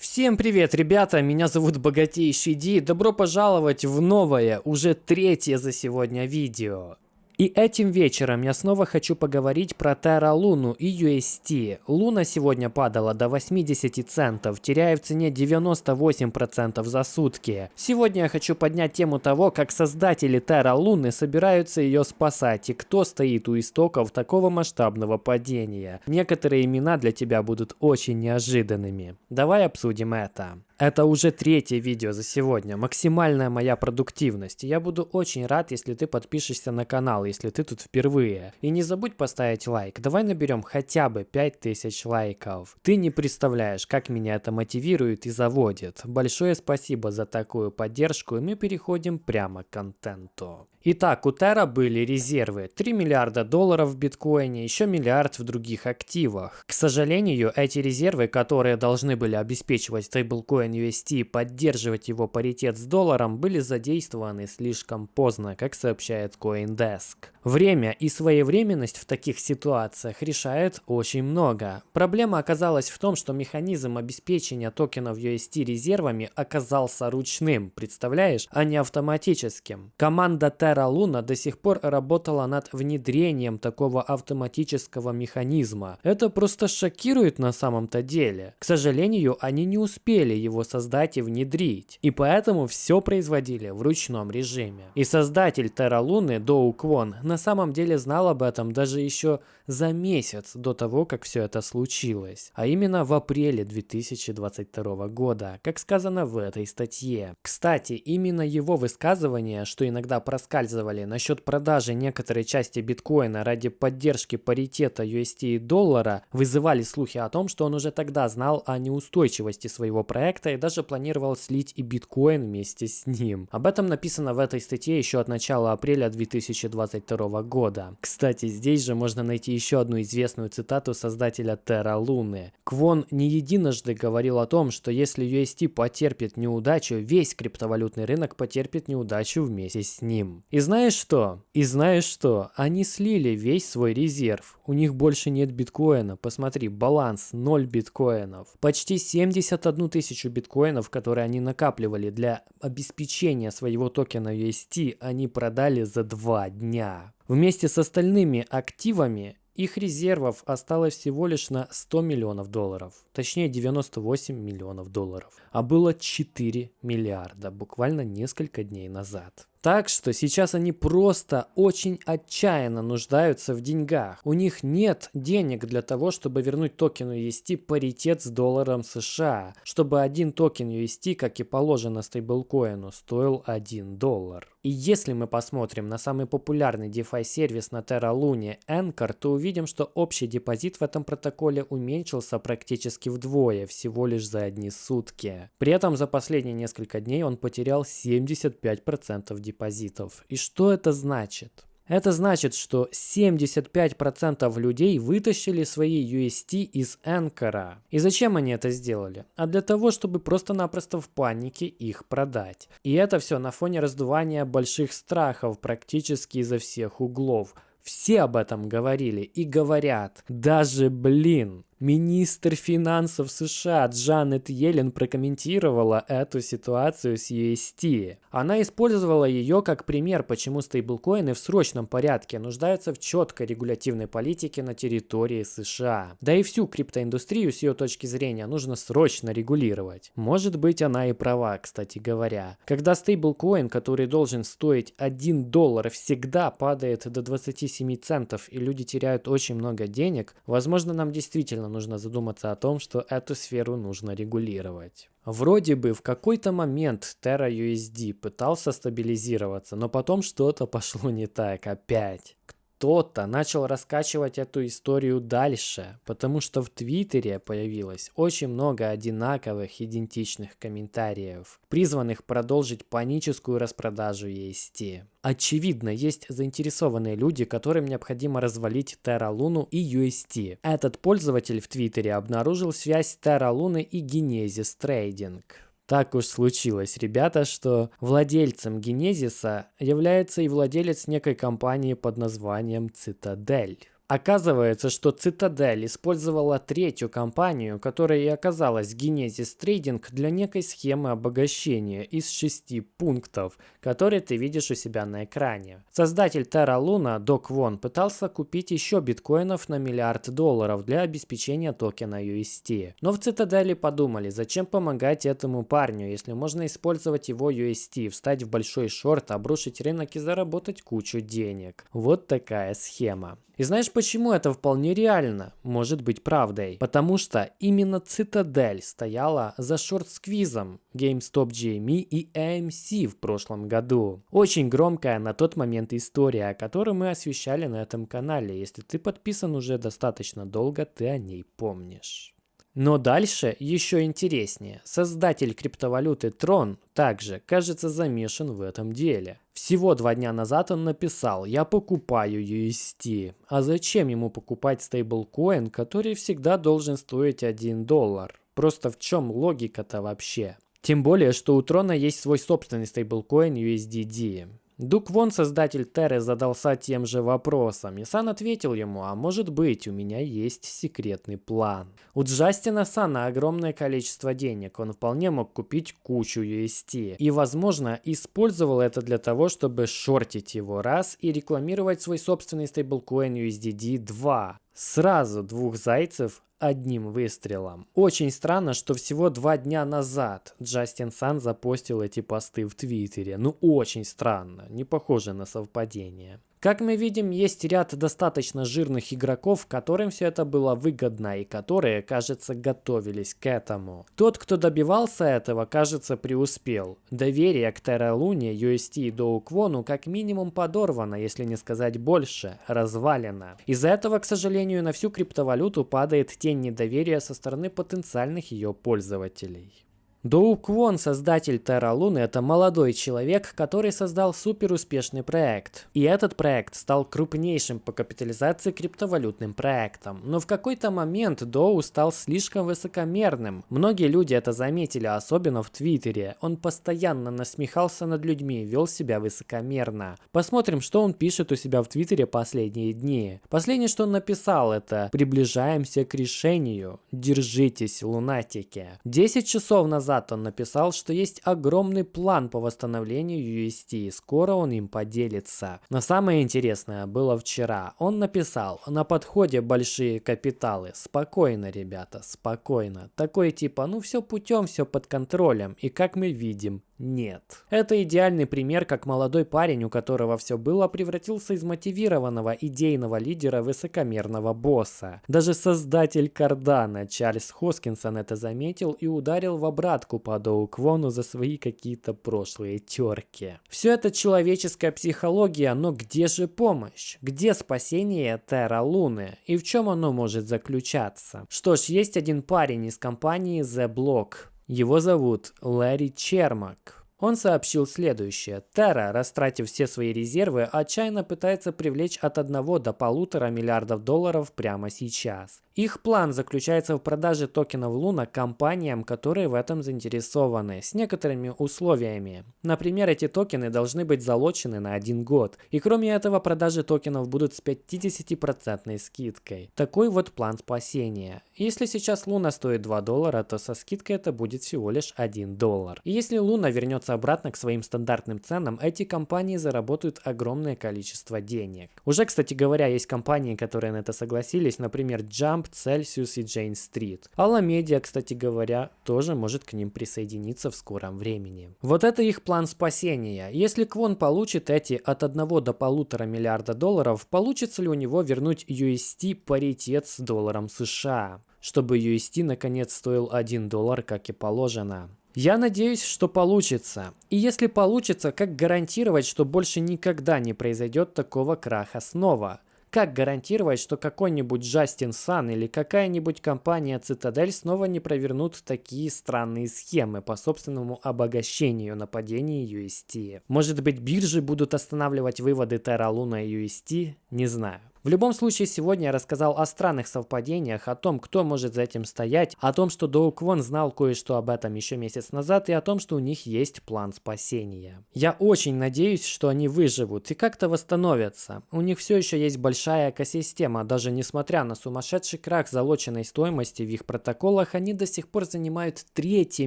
Всем привет, ребята! Меня зовут Богатейший Ди. Добро пожаловать в новое, уже третье за сегодня видео. И этим вечером я снова хочу поговорить про Terra Луну и UST. Луна сегодня падала до 80 центов, теряя в цене 98% за сутки. Сегодня я хочу поднять тему того, как создатели Terra Луны собираются ее спасать и кто стоит у истоков такого масштабного падения. Некоторые имена для тебя будут очень неожиданными. Давай обсудим это. Это уже третье видео за сегодня, максимальная моя продуктивность. я буду очень рад, если ты подпишешься на канал, если ты тут впервые. И не забудь поставить лайк. Давай наберем хотя бы 5000 лайков. Ты не представляешь, как меня это мотивирует и заводит. Большое спасибо за такую поддержку, и мы переходим прямо к контенту. Итак, у Terra были резервы 3 миллиарда долларов в биткоине, еще миллиард в других активах. К сожалению, эти резервы, которые должны были обеспечивать стейблкоин UST и поддерживать его паритет с долларом, были задействованы слишком поздно, как сообщает CoinDesk. Время и своевременность в таких ситуациях решает очень много. Проблема оказалась в том, что механизм обеспечения токенов UST резервами оказался ручным, представляешь, а не автоматическим. Команда Terra Luna до сих пор работала над внедрением такого автоматического механизма. Это просто шокирует на самом-то деле. К сожалению, они не успели его создать и внедрить. И поэтому все производили в ручном режиме. И создатель Terra Luna, Доу Квон, на самом деле знал об этом даже еще за месяц до того, как все это случилось. А именно в апреле 2022 года, как сказано в этой статье. Кстати, именно его высказывание, что иногда проскальзывали насчет продажи некоторой части биткоина ради поддержки паритета UST и доллара, вызывали слухи о том, что он уже тогда знал о неустойчивости своего проекта и даже планировал слить и биткоин вместе с ним. Об этом написано в этой статье еще от начала апреля 2022 года. Кстати, здесь же можно найти еще одну известную цитату создателя Terra Луны. Квон не единожды говорил о том, что если UST потерпит неудачу, весь криптовалютный рынок потерпит неудачу вместе с ним. И знаешь что? И знаешь что? Они слили весь свой резерв. У них больше нет биткоина. Посмотри, баланс 0 биткоинов. Почти 71 тысячу биткоинов, которые они накапливали для обеспечения своего токена UST, они продали за 2 дня. Вместе с остальными активами их резервов осталось всего лишь на 100 миллионов долларов, точнее 98 миллионов долларов, а было 4 миллиарда буквально несколько дней назад. Так что сейчас они просто очень отчаянно нуждаются в деньгах. У них нет денег для того, чтобы вернуть токену UST паритет с долларом США, чтобы один токен UST, как и положено стейблкоину, стоил 1 доллар. И если мы посмотрим на самый популярный DeFi сервис на Terra Luna Anchor, то увидим, что общий депозит в этом протоколе уменьшился практически вдвое, всего лишь за одни сутки. При этом за последние несколько дней он потерял 75% депозита депозитов. И что это значит? Это значит, что 75% людей вытащили свои UST из Anchor. И зачем они это сделали? А для того, чтобы просто-напросто в панике их продать. И это все на фоне раздувания больших страхов практически изо всех углов. Все об этом говорили и говорят. Даже, блин, Министр финансов США Джанет Йеллен прокомментировала эту ситуацию с UST. Она использовала ее как пример, почему стейблкоины в срочном порядке нуждаются в четкой регулятивной политике на территории США. Да и всю криптоиндустрию с ее точки зрения нужно срочно регулировать. Может быть она и права, кстати говоря. Когда стейблкоин, который должен стоить 1 доллар, всегда падает до 27 центов и люди теряют очень много денег, возможно нам действительно нужно задуматься о том, что эту сферу нужно регулировать. Вроде бы в какой-то момент Terra USD пытался стабилизироваться, но потом что-то пошло не так опять кто-то начал раскачивать эту историю дальше, потому что в Твиттере появилось очень много одинаковых идентичных комментариев, призванных продолжить паническую распродажу EST. Очевидно, есть заинтересованные люди, которым необходимо развалить Terra Luna и UST. Этот пользователь в Твиттере обнаружил связь Terra Luna и Genesis Trading. Так уж случилось, ребята, что владельцем Генезиса является и владелец некой компании под названием Цитадель. Оказывается, что Цитадель использовала третью компанию, которая и оказалась Genesis Trading для некой схемы обогащения из шести пунктов, которые ты видишь у себя на экране. Создатель Terra Luna, Док Вон, пытался купить еще биткоинов на миллиард долларов для обеспечения токена UST. Но в Цитадели подумали, зачем помогать этому парню, если можно использовать его UST, встать в большой шорт, обрушить рынок и заработать кучу денег. Вот такая схема. И знаешь, почему это вполне реально может быть правдой? Потому что именно Цитадель стояла за шорт-сквизом GameStop GME и AMC в прошлом году. Очень громкая на тот момент история, которую мы освещали на этом канале. Если ты подписан уже достаточно долго, ты о ней помнишь. Но дальше еще интереснее. Создатель криптовалюты Tron также, кажется, замешан в этом деле. Всего два дня назад он написал «Я покупаю UST». А зачем ему покупать стейблкоин, который всегда должен стоить 1 доллар? Просто в чем логика-то вообще? Тем более, что у Трона есть свой собственный стейблкоин USDD. Дук Вон, создатель Терры, задался тем же вопросом, и Сан ответил ему, а может быть, у меня есть секретный план. У Джастина Сана огромное количество денег, он вполне мог купить кучу UST, и, возможно, использовал это для того, чтобы шортить его раз и рекламировать свой собственный стейблкоин USDD 2. Сразу двух зайцев одним выстрелом. Очень странно, что всего два дня назад Джастин Сан запостил эти посты в Твиттере. Ну очень странно, не похоже на совпадение. Как мы видим, есть ряд достаточно жирных игроков, которым все это было выгодно и которые, кажется, готовились к этому. Тот, кто добивался этого, кажется, преуспел. Доверие к Lune, UST и Доуквону как минимум подорвано, если не сказать больше, развалено. Из-за этого, к сожалению, на всю криптовалюту падает тень недоверия со стороны потенциальных ее пользователей. Доу Квон, создатель Terra Luna, это молодой человек, который создал супер успешный проект. И этот проект стал крупнейшим по капитализации криптовалютным проектом. Но в какой-то момент Доу стал слишком высокомерным. Многие люди это заметили, особенно в Твиттере. Он постоянно насмехался над людьми, вел себя высокомерно. Посмотрим, что он пишет у себя в Твиттере последние дни. Последнее, что он написал, это «Приближаемся к решению. Держитесь, лунатики». 10 часов назад назад он написал, что есть огромный план по восстановлению UST, и скоро он им поделится. Но самое интересное было вчера. Он написал, на подходе большие капиталы. Спокойно, ребята, спокойно. Такой типа, ну все путем, все под контролем. И как мы видим, нет. Это идеальный пример, как молодой парень, у которого все было, превратился из мотивированного идейного лидера высокомерного босса. Даже создатель Кардана Чарльз Хоскинсон это заметил и ударил в обратку по Доу Квону за свои какие-то прошлые терки. Все это человеческая психология, но где же помощь? Где спасение Терра Луны? И в чем оно может заключаться? Что ж, есть один парень из компании The Block, его зовут Ларри Чермак. Он сообщил следующее. Terra, растратив все свои резервы, отчаянно пытается привлечь от 1 до полутора миллиардов долларов прямо сейчас. Их план заключается в продаже токенов Луна компаниям, которые в этом заинтересованы, с некоторыми условиями. Например, эти токены должны быть залочены на один год. И кроме этого, продажи токенов будут с 50% скидкой. Такой вот план спасения. Если сейчас Луна стоит 2 доллара, то со скидкой это будет всего лишь 1 доллар. И если Луна вернется обратно к своим стандартным ценам, эти компании заработают огромное количество денег. Уже, кстати говоря, есть компании, которые на это согласились, например, Jump, Celsius и Jane Street. Alameda, кстати говоря, тоже может к ним присоединиться в скором времени. Вот это их план спасения. Если Квон получит эти от 1 до полутора миллиарда долларов, получится ли у него вернуть UST паритет с долларом США? чтобы UST наконец стоил 1 доллар, как и положено. Я надеюсь, что получится. И если получится, как гарантировать, что больше никогда не произойдет такого краха снова? Как гарантировать, что какой-нибудь Джастин Сан или какая-нибудь компания Цитадель снова не провернут такие странные схемы по собственному обогащению на падении UST? Может быть биржи будут останавливать выводы Terra Luna и UST? Не знаю. В любом случае, сегодня я рассказал о странных совпадениях, о том, кто может за этим стоять, о том, что Доук Вон знал кое-что об этом еще месяц назад и о том, что у них есть план спасения. Я очень надеюсь, что они выживут и как-то восстановятся. У них все еще есть большая экосистема, даже несмотря на сумасшедший крах залоченной стоимости в их протоколах, они до сих пор занимают третье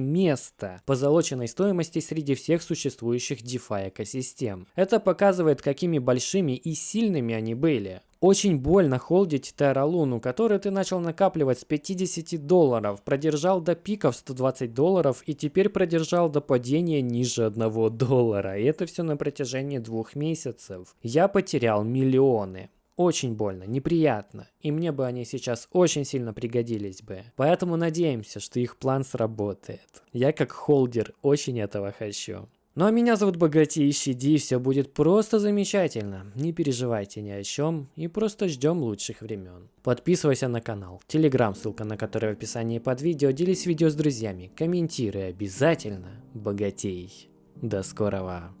место по залоченной стоимости среди всех существующих DeFi экосистем. Это показывает, какими большими и сильными они были. Очень больно холдить Terra Luna, который ты начал накапливать с 50 долларов, продержал до пиков 120 долларов и теперь продержал до падения ниже 1 доллара. И это все на протяжении двух месяцев. Я потерял миллионы. Очень больно, неприятно, и мне бы они сейчас очень сильно пригодились бы. Поэтому надеемся, что их план сработает. Я как холдер очень этого хочу. Ну а меня зовут Богатейший Ди, все будет просто замечательно. Не переживайте ни о чем и просто ждем лучших времен. Подписывайся на канал, телеграм, ссылка на который в описании под видео, делись видео с друзьями, комментируй обязательно, богатей. До скорого.